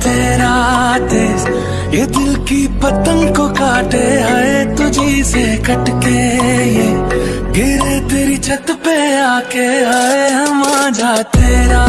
तेरा देश ये दिल की पतंग को काटे, आए तुझी से कटके, ये गिरे तेरी छत पे आके, आए हम जा तेरा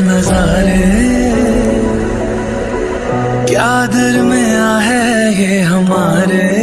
नजारे। क्या दर में आ है ये हमारे?